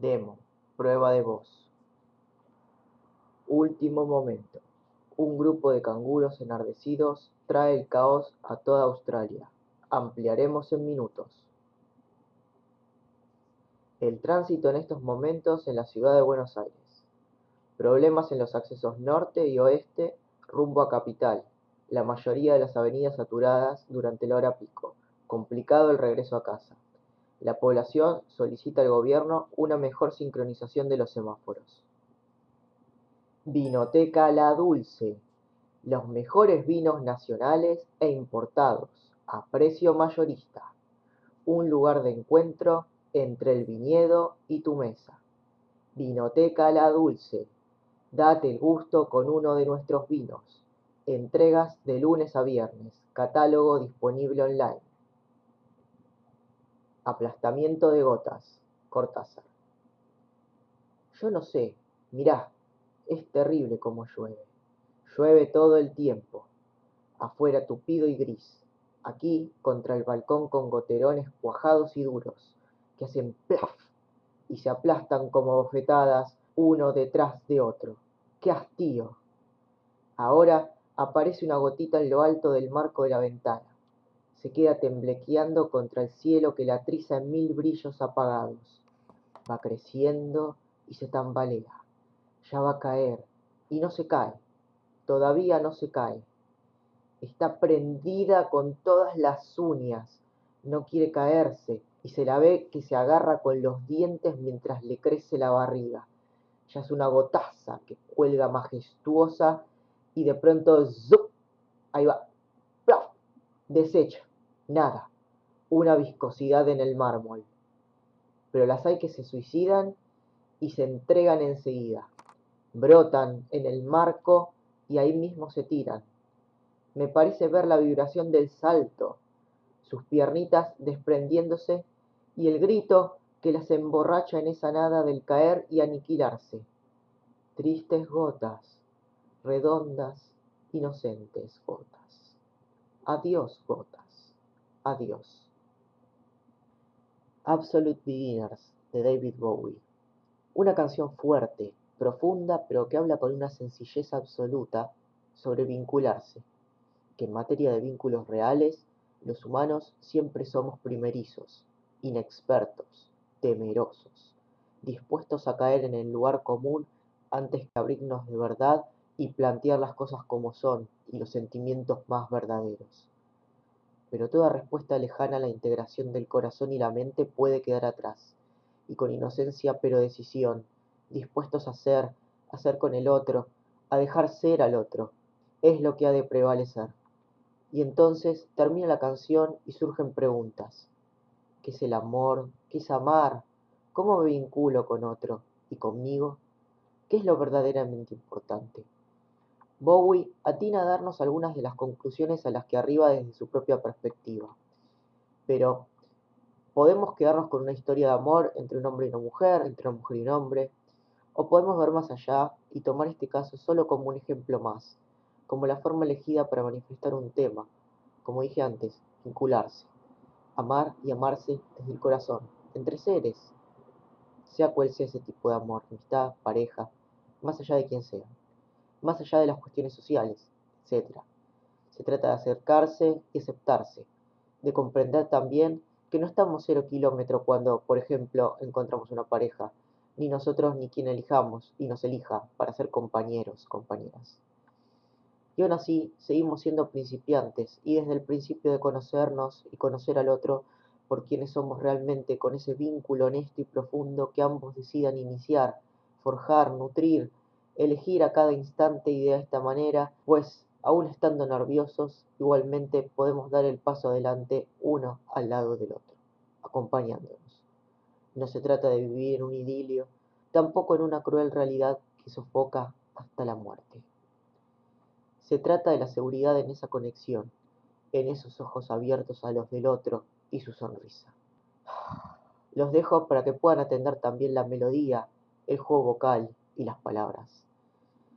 Demo, prueba de voz. Último momento. Un grupo de canguros enardecidos trae el caos a toda Australia. Ampliaremos en minutos. El tránsito en estos momentos en la ciudad de Buenos Aires. Problemas en los accesos norte y oeste rumbo a capital. La mayoría de las avenidas saturadas durante la hora pico. Complicado el regreso a casa. La población solicita al gobierno una mejor sincronización de los semáforos. Vinoteca La Dulce. Los mejores vinos nacionales e importados a precio mayorista. Un lugar de encuentro entre el viñedo y tu mesa. Vinoteca La Dulce. Date el gusto con uno de nuestros vinos. Entregas de lunes a viernes. Catálogo disponible online. Aplastamiento de gotas. Cortázar. Yo no sé, mirá, es terrible como llueve. Llueve todo el tiempo. Afuera tupido y gris. Aquí, contra el balcón con goterones cuajados y duros, que hacen plaf y se aplastan como bofetadas uno detrás de otro. ¡Qué hastío! Ahora aparece una gotita en lo alto del marco de la ventana. Se queda temblequeando contra el cielo que la triza en mil brillos apagados. Va creciendo y se tambalea. Ya va a caer y no se cae. Todavía no se cae. Está prendida con todas las uñas. No quiere caerse y se la ve que se agarra con los dientes mientras le crece la barriga. Ya es una gotaza que cuelga majestuosa y de pronto ¡zup! ahí va, ¡plaf! desecha, nada, una viscosidad en el mármol. Pero las hay que se suicidan y se entregan enseguida, brotan en el marco y ahí mismo se tiran. Me parece ver la vibración del salto, sus piernitas desprendiéndose y el grito que las emborracha en esa nada del caer y aniquilarse. Tristes gotas, redondas, inocentes gotas. Adiós, gotas. Adiós. Absolute Beginners de David Bowie. Una canción fuerte, profunda, pero que habla con una sencillez absoluta sobre vincularse, que en materia de vínculos reales, los humanos siempre somos primerizos, inexpertos, temerosos, dispuestos a caer en el lugar común antes que abrirnos de verdad y plantear las cosas como son y los sentimientos más verdaderos. Pero toda respuesta lejana a la integración del corazón y la mente puede quedar atrás, y con inocencia pero decisión, dispuestos a ser, a ser con el otro, a dejar ser al otro, es lo que ha de prevalecer. Y entonces termina la canción y surgen preguntas. ¿Qué es el amor? ¿Qué es amar? ¿Cómo me vinculo con otro y conmigo? ¿Qué es lo verdaderamente importante? Bowie atina a darnos algunas de las conclusiones a las que arriba desde su propia perspectiva. Pero podemos quedarnos con una historia de amor entre un hombre y una mujer, entre una mujer y un hombre, o podemos ver más allá y tomar este caso solo como un ejemplo más, como la forma elegida para manifestar un tema, como dije antes, vincularse, amar y amarse desde el corazón, entre seres, sea cual sea ese tipo de amor, amistad, pareja, más allá de quien sea más allá de las cuestiones sociales, etc. Se trata de acercarse y aceptarse, de comprender también que no estamos cero kilómetro cuando, por ejemplo, encontramos una pareja, ni nosotros ni quien elijamos y nos elija para ser compañeros, compañeras. Y aún así, seguimos siendo principiantes y desde el principio de conocernos y conocer al otro por quienes somos realmente con ese vínculo honesto y profundo que ambos decidan iniciar, forjar, nutrir, elegir a cada instante y de esta manera, pues aún estando nerviosos, igualmente podemos dar el paso adelante uno al lado del otro, acompañándonos. No se trata de vivir en un idilio, tampoco en una cruel realidad que sofoca hasta la muerte. Se trata de la seguridad en esa conexión, en esos ojos abiertos a los del otro y su sonrisa. Los dejo para que puedan atender también la melodía, el juego vocal y las palabras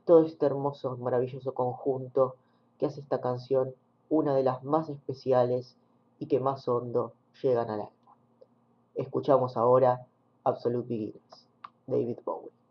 todo este hermoso, maravilloso conjunto que hace esta canción una de las más especiales y que más hondo llegan al alma. Escuchamos ahora Absolute Beginners. David Bowie.